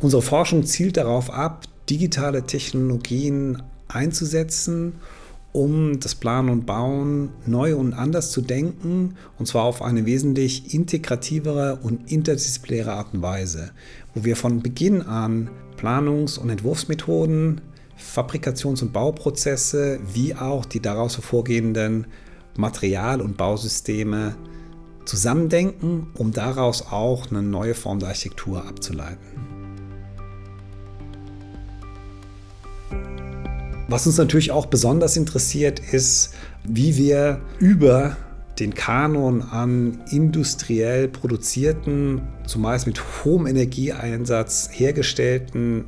Unsere Forschung zielt darauf ab, digitale Technologien einzusetzen, um das Planen und Bauen neu und anders zu denken, und zwar auf eine wesentlich integrativere und interdisziplinäre Art und Weise, wo wir von Beginn an Planungs- und Entwurfsmethoden, Fabrikations- und Bauprozesse wie auch die daraus hervorgehenden Material- und Bausysteme zusammendenken, um daraus auch eine neue Form der Architektur abzuleiten. Was uns natürlich auch besonders interessiert, ist, wie wir über den Kanon an industriell produzierten, zumeist mit hohem Energieeinsatz hergestellten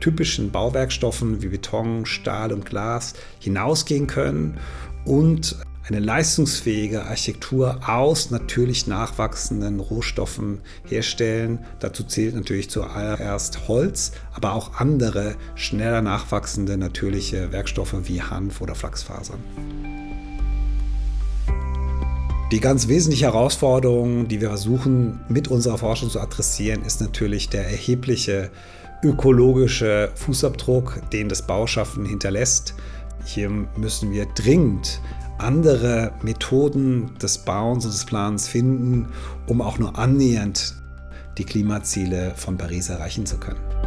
typischen Bauwerkstoffen wie Beton, Stahl und Glas hinausgehen können und eine leistungsfähige Architektur aus natürlich nachwachsenden Rohstoffen herstellen. Dazu zählt natürlich zuallererst Holz, aber auch andere schneller nachwachsende natürliche Werkstoffe wie Hanf oder Flachsfasern. Die ganz wesentliche Herausforderung, die wir versuchen mit unserer Forschung zu adressieren, ist natürlich der erhebliche ökologische Fußabdruck, den das Bauschaffen hinterlässt. Hier müssen wir dringend andere Methoden des Bauens und des Plans finden, um auch nur annähernd die Klimaziele von Paris erreichen zu können.